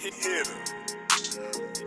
hitter.